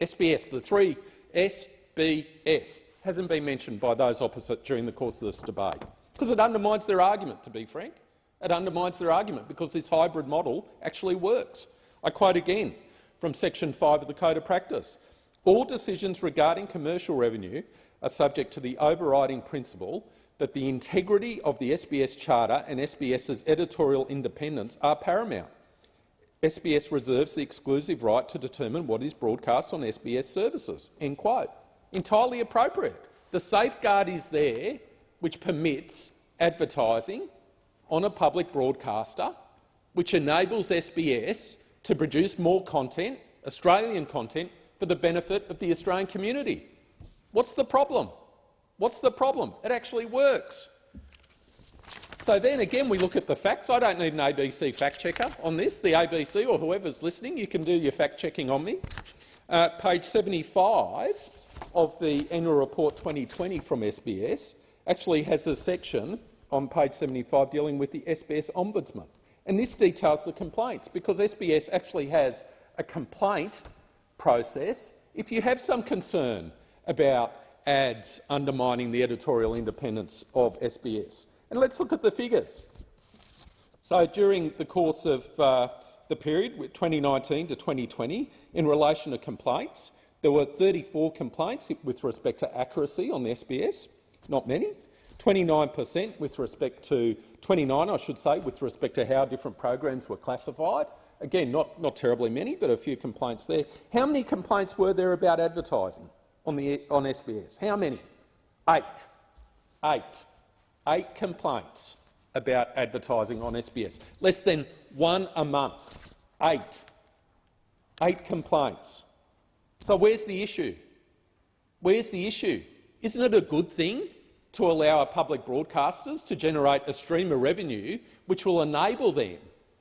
SBS, the three SBS, hasn't been mentioned by those opposite during the course of this debate, because it undermines their argument, to be frank. It undermines their argument because this hybrid model actually works. I quote again from section 5 of the Code of Practice. All decisions regarding commercial revenue are subject to the overriding principle that the integrity of the SBS Charter and SBS's editorial independence are paramount. SBS reserves the exclusive right to determine what is broadcast on SBS services. End quote. Entirely appropriate. The safeguard is there which permits advertising on a public broadcaster, which enables SBS to produce more content, Australian content, for the benefit of the Australian community. What's the problem? What's the problem? It actually works. So then again we look at the facts. I don't need an ABC fact checker on this. The ABC or whoever's listening, you can do your fact checking on me. Uh, page 75 of the annual report 2020 from SBS actually has a section on page 75 dealing with the SBS Ombudsman. And this details the complaints, because SBS actually has a complaint process. If you have some concern about ads undermining the editorial independence of SBS, and let's look at the figures. So during the course of uh, the period 2019 to 2020, in relation to complaints, there were 34 complaints with respect to accuracy on the SBS, not many. 29 per cent with respect to 29, I should say, with respect to how different programs were classified. Again, not, not terribly many, but a few complaints there. How many complaints were there about advertising on, the, on SBS? How many? Eight. Eight. Eight complaints about advertising on SBS. Less than one a month. Eight. Eight complaints. So where's the issue? Where's the issue? Isn't it a good thing to allow our public broadcasters to generate a stream of revenue which will enable them,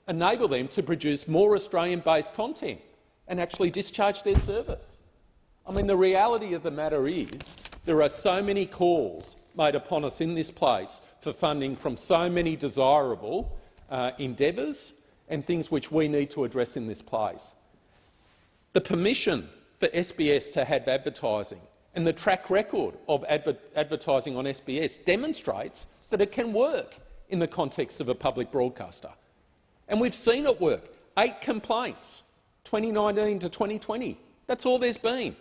enable them to produce more Australian-based content and actually discharge their service. I mean, the reality of the matter is there are so many calls made upon us in this place for funding from so many desirable uh, endeavours and things which we need to address in this place. The permission for SBS to have advertising and the track record of adver advertising on SBS demonstrates that it can work in the context of a public broadcaster. And we've seen it work. Eight complaints, 2019 to 2020. That's all there's been.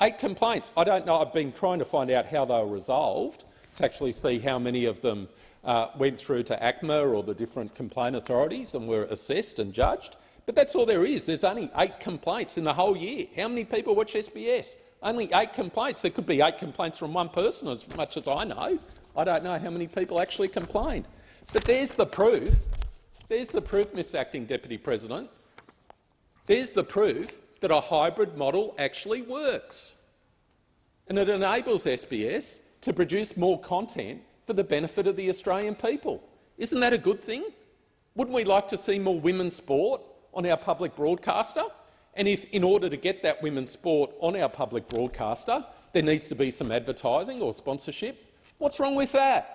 Eight complaints. I don't know. I've been trying to find out how they were resolved to actually see how many of them uh, went through to ACMA or the different complaint authorities and were assessed and judged. But that's all there is. There's only eight complaints in the whole year. How many people watch SBS? Only eight complaints. There could be eight complaints from one person, as much as I know. I don't know how many people actually complained. But there's the proof. There's the proof, Mr Acting Deputy President. There's the proof that a hybrid model actually works. And it enables SBS to produce more content for the benefit of the Australian people. Isn't that a good thing? Wouldn't we like to see more women's sport on our public broadcaster? And if, in order to get that women's sport on our public broadcaster, there needs to be some advertising or sponsorship, what's wrong with that?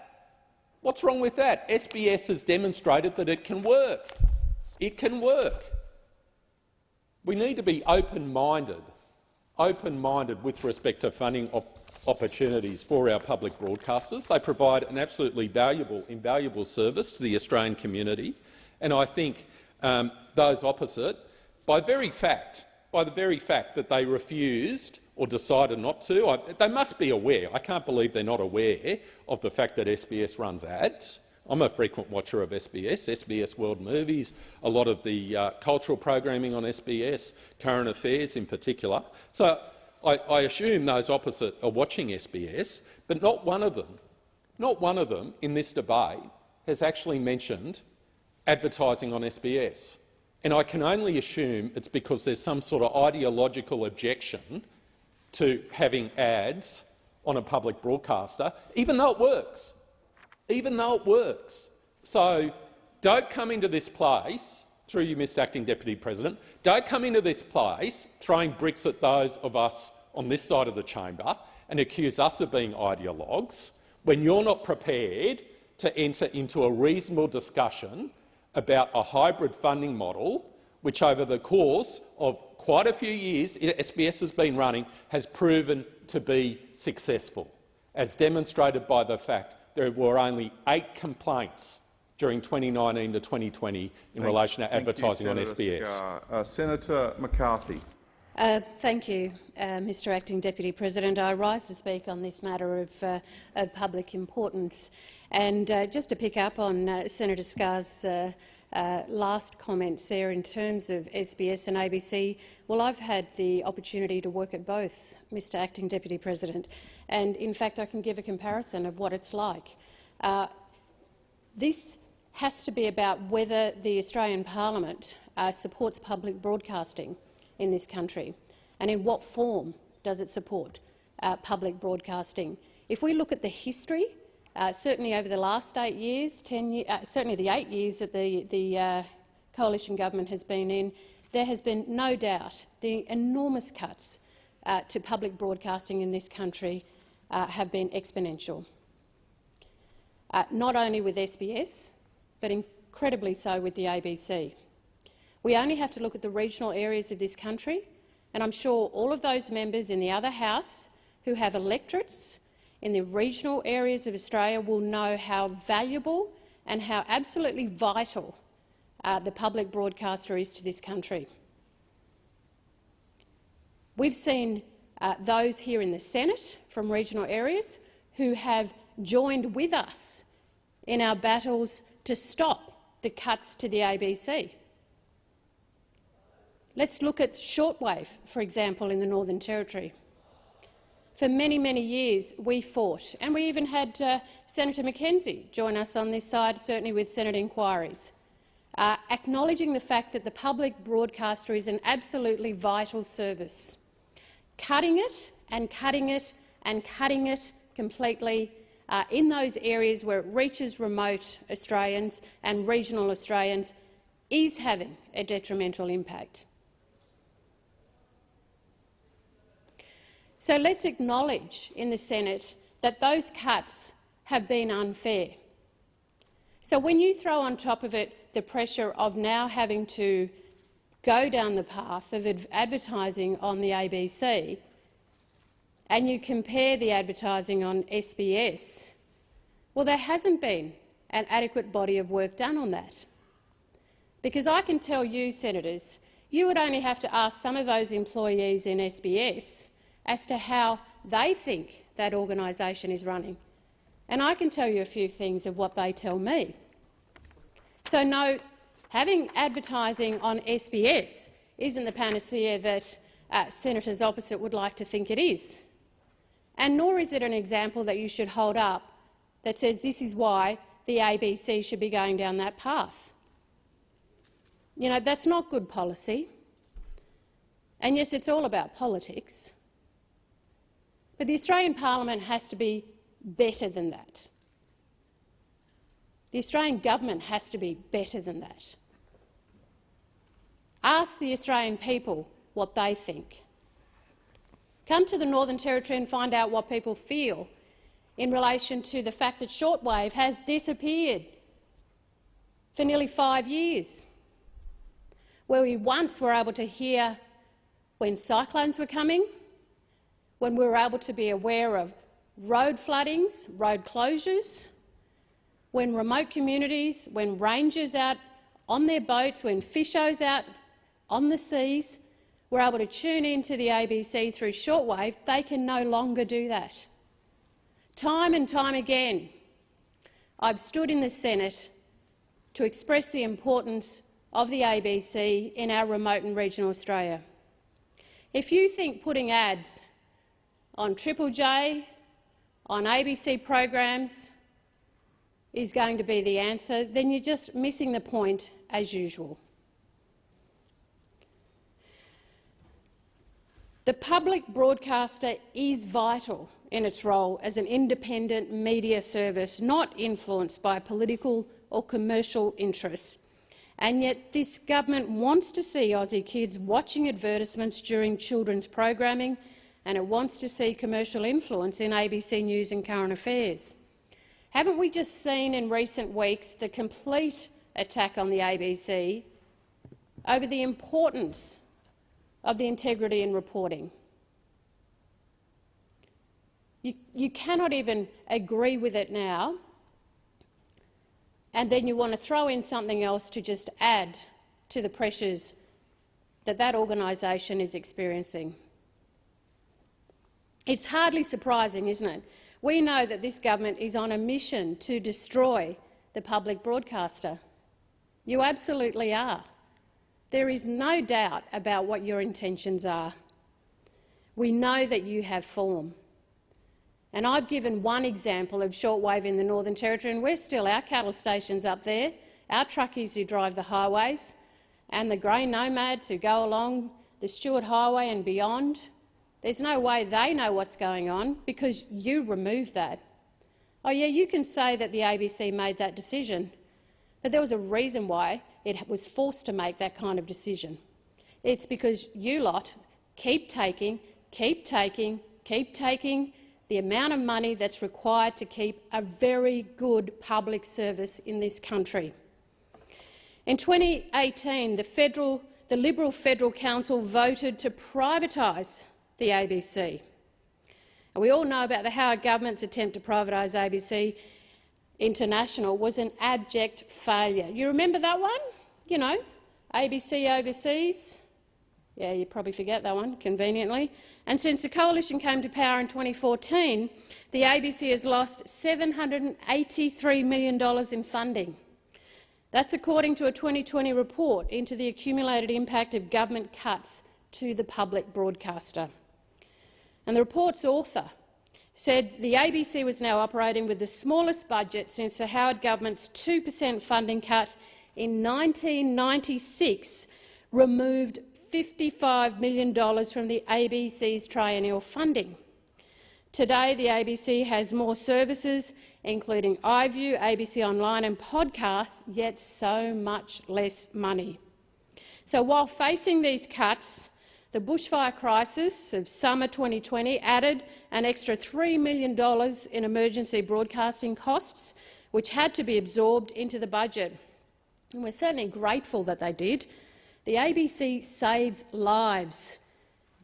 What's wrong with that? SBS has demonstrated that it can work. It can work. We need to be open-minded, open-minded with respect to funding op opportunities for our public broadcasters. They provide an absolutely valuable, invaluable service to the Australian community, And I think um, those opposite, by very fact, by the very fact that they refused or decided not to, I, they must be aware. I can't believe they're not aware of the fact that SBS runs ads. I'm a frequent watcher of SBS, SBS World Movies, a lot of the uh, cultural programming on SBS, current affairs in particular. So I, I assume those opposite are watching SBS, but not one of them, not one of them in this debate has actually mentioned advertising on SBS. And I can only assume it's because there's some sort of ideological objection to having ads on a public broadcaster, even though it works, even though it works. So don't come into this place, through you, Mr Acting Deputy President, don't come into this place throwing bricks at those of us on this side of the chamber and accuse us of being ideologues when you're not prepared to enter into a reasonable discussion about a hybrid funding model which over the course of quite a few years SBS has been running has proven to be successful, as demonstrated by the fact there were only eight complaints during 2019 to 2020 in thank, relation to advertising you, on SBS. Uh, Senator McCarthy. Uh, thank you, uh, Mr Acting Deputy President. I rise to speak on this matter of, uh, of public importance. And uh, just to pick up on uh, Senator Scarr's uh, last comments there in terms of SBS and ABC, well, I've had the opportunity to work at both, Mr Acting Deputy President, and in fact I can give a comparison of what it's like. Uh, this has to be about whether the Australian Parliament uh, supports public broadcasting in this country and in what form does it support uh, public broadcasting. If we look at the history uh, certainly over the last eight years, ten uh, certainly the eight years that the, the uh, coalition government has been in, there has been no doubt the enormous cuts uh, to public broadcasting in this country uh, have been exponential. Uh, not only with SBS, but incredibly so with the ABC. We only have to look at the regional areas of this country, and I'm sure all of those members in the other House who have electorates in the regional areas of Australia will know how valuable and how absolutely vital uh, the public broadcaster is to this country. We've seen uh, those here in the Senate from regional areas who have joined with us in our battles to stop the cuts to the ABC. Let's look at shortwave, for example, in the Northern Territory. For many, many years we fought, and we even had uh, Senator McKenzie join us on this side, certainly with Senate inquiries, uh, acknowledging the fact that the public broadcaster is an absolutely vital service. Cutting it and cutting it and cutting it completely uh, in those areas where it reaches remote Australians and regional Australians is having a detrimental impact. So let's acknowledge in the Senate that those cuts have been unfair. So when you throw on top of it the pressure of now having to go down the path of advertising on the ABC and you compare the advertising on SBS, well, there hasn't been an adequate body of work done on that. Because I can tell you, senators, you would only have to ask some of those employees in SBS as to how they think that organisation is running. And I can tell you a few things of what they tell me. So no, having advertising on SBS isn't the panacea that uh, senators opposite would like to think it is. And nor is it an example that you should hold up that says this is why the ABC should be going down that path. You know, that's not good policy. And yes, it's all about politics. But the Australian parliament has to be better than that. The Australian government has to be better than that. Ask the Australian people what they think. Come to the Northern Territory and find out what people feel in relation to the fact that shortwave has disappeared for nearly five years, where we once were able to hear when cyclones were coming, when we were able to be aware of road floodings, road closures, when remote communities, when rangers out on their boats when fishos out on the seas were able to tune into the ABC through shortwave, they can no longer do that. Time and time again, I've stood in the Senate to express the importance of the ABC in our remote and regional Australia. If you think putting ads on Triple J, on ABC programs, is going to be the answer, then you're just missing the point as usual. The public broadcaster is vital in its role as an independent media service not influenced by political or commercial interests. And yet this government wants to see Aussie kids watching advertisements during children's programming and it wants to see commercial influence in ABC News and Current Affairs. Haven't we just seen in recent weeks the complete attack on the ABC over the importance of the integrity in reporting? You, you cannot even agree with it now, and then you want to throw in something else to just add to the pressures that that organisation is experiencing. It's hardly surprising, isn't it? We know that this government is on a mission to destroy the public broadcaster. You absolutely are. There is no doubt about what your intentions are. We know that you have form. And I've given one example of shortwave in the Northern Territory, and we're still our cattle stations up there, our truckies who drive the highways, and the grey nomads who go along the Stuart Highway and beyond. There's no way they know what's going on because you removed that. Oh yeah, you can say that the ABC made that decision, but there was a reason why it was forced to make that kind of decision. It's because you lot keep taking, keep taking, keep taking the amount of money that's required to keep a very good public service in this country. In 2018, the, federal, the Liberal Federal Council voted to privatise the ABC. And we all know about the Howard government's attempt to privatise ABC International was an abject failure. You remember that one? You know, ABC Overseas. Yeah, you probably forget that one, conveniently. And since the coalition came to power in 2014, the ABC has lost $783 million in funding. That's according to a 2020 report into the accumulated impact of government cuts to the public broadcaster. And the report's author said the ABC was now operating with the smallest budget since the Howard government's 2 per cent funding cut in 1996 removed $55 million from the ABC's triennial funding. Today, the ABC has more services, including iView, ABC Online and podcasts, yet so much less money. So while facing these cuts, the bushfire crisis of summer 2020 added an extra $3 million in emergency broadcasting costs, which had to be absorbed into the budget. And we're certainly grateful that they did. The ABC saves lives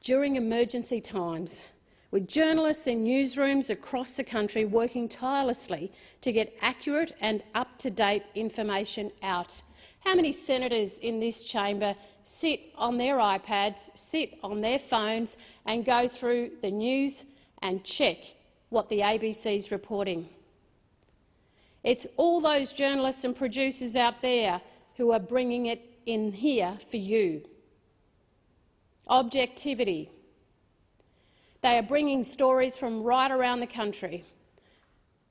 during emergency times, with journalists in newsrooms across the country working tirelessly to get accurate and up-to-date information out. How many senators in this chamber sit on their iPads, sit on their phones and go through the news and check what the ABC is reporting. It's all those journalists and producers out there who are bringing it in here for you. Objectivity. They are bringing stories from right around the country,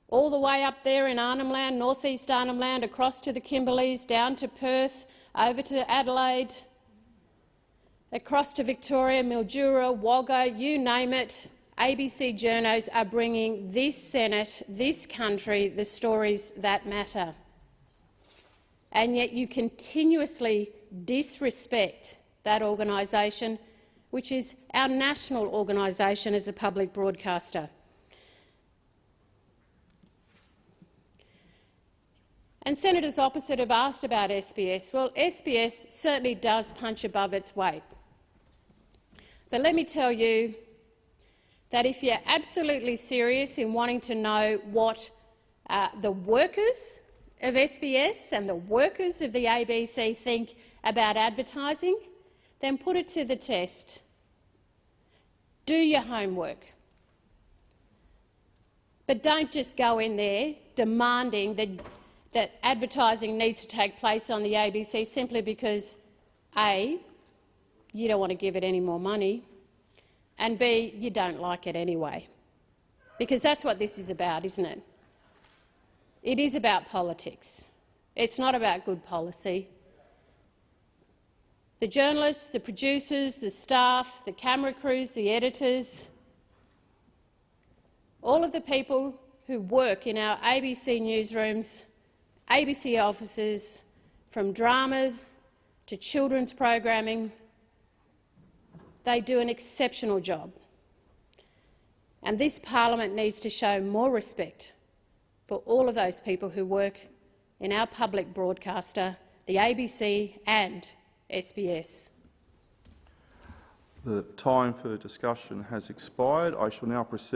all the way up there in Arnhem Land, northeast Arnhem Land, across to the Kimberleys, down to Perth, over to Adelaide, across to Victoria, Mildura, Wagga, you name it, ABC journos are bringing this Senate, this country, the stories that matter. And yet you continuously disrespect that organisation, which is our national organisation as a public broadcaster. And senators opposite have asked about SBS. Well, SBS certainly does punch above its weight. But let me tell you that if you're absolutely serious in wanting to know what uh, the workers of SBS and the workers of the ABC think about advertising, then put it to the test. Do your homework. But don't just go in there demanding that, that advertising needs to take place on the ABC simply because A, you don't want to give it any more money, and B, you don't like it anyway. Because that's what this is about, isn't it? It is about politics. It's not about good policy. The journalists, the producers, the staff, the camera crews, the editors, all of the people who work in our ABC newsrooms, ABC offices, from dramas to children's programming, they do an exceptional job. And this parliament needs to show more respect for all of those people who work in our public broadcaster, the ABC and SBS. The time for discussion has expired. I shall now proceed